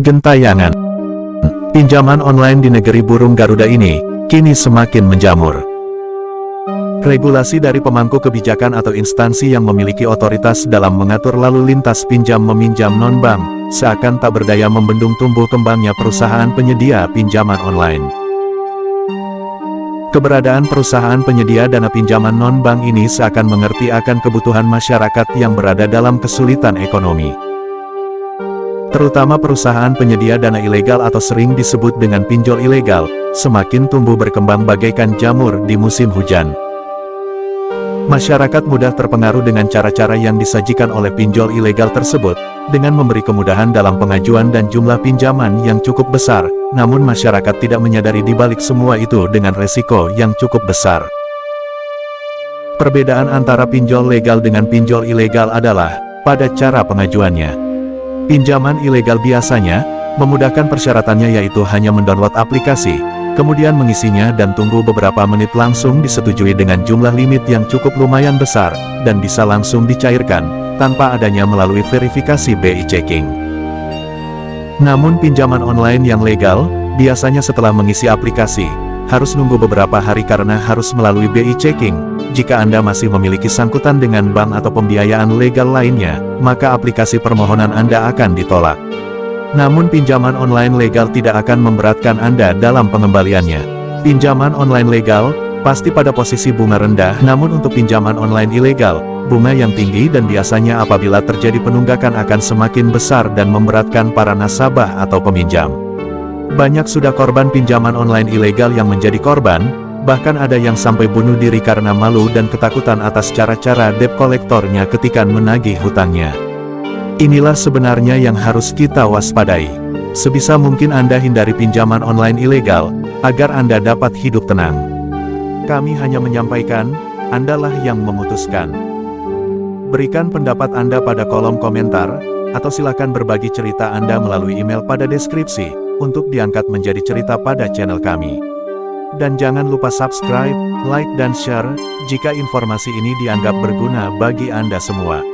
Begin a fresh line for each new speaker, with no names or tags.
Gentayangan Pinjaman online di negeri burung Garuda ini, kini semakin menjamur. Regulasi dari pemangku kebijakan atau instansi yang memiliki otoritas dalam mengatur lalu lintas pinjam-meminjam non-bank, seakan tak berdaya membendung tumbuh kembangnya perusahaan penyedia pinjaman online. Keberadaan perusahaan penyedia dana pinjaman non-bank ini seakan mengerti akan kebutuhan masyarakat yang berada dalam kesulitan ekonomi terutama perusahaan penyedia dana ilegal atau sering disebut dengan pinjol ilegal, semakin tumbuh berkembang bagaikan jamur di musim hujan. Masyarakat mudah terpengaruh dengan cara-cara yang disajikan oleh pinjol ilegal tersebut, dengan memberi kemudahan dalam pengajuan dan jumlah pinjaman yang cukup besar, namun masyarakat tidak menyadari di balik semua itu dengan resiko yang cukup besar. Perbedaan antara pinjol legal dengan pinjol ilegal adalah, pada cara pengajuannya. Pinjaman ilegal biasanya, memudahkan persyaratannya yaitu hanya mendownload aplikasi, kemudian mengisinya dan tunggu beberapa menit langsung disetujui dengan jumlah limit yang cukup lumayan besar, dan bisa langsung dicairkan, tanpa adanya melalui verifikasi BI checking. Namun pinjaman online yang legal, biasanya setelah mengisi aplikasi, harus nunggu beberapa hari karena harus melalui BI checking. Jika Anda masih memiliki sangkutan dengan bank atau pembiayaan legal lainnya, maka aplikasi permohonan Anda akan ditolak. Namun pinjaman online legal tidak akan memberatkan Anda dalam pengembaliannya. Pinjaman online legal, pasti pada posisi bunga rendah namun untuk pinjaman online ilegal, bunga yang tinggi dan biasanya apabila terjadi penunggakan akan semakin besar dan memberatkan para nasabah atau peminjam. Banyak sudah korban pinjaman online ilegal yang menjadi korban, bahkan ada yang sampai bunuh diri karena malu dan ketakutan atas cara-cara debt kolektornya ketika menagih hutangnya. Inilah sebenarnya yang harus kita waspadai. Sebisa mungkin Anda hindari pinjaman online ilegal, agar Anda dapat hidup tenang. Kami hanya menyampaikan, Andalah yang memutuskan. Berikan pendapat Anda pada kolom komentar, atau silakan berbagi cerita Anda melalui email pada deskripsi untuk diangkat menjadi cerita pada channel kami. Dan jangan lupa subscribe, like dan share, jika informasi ini dianggap berguna bagi Anda semua.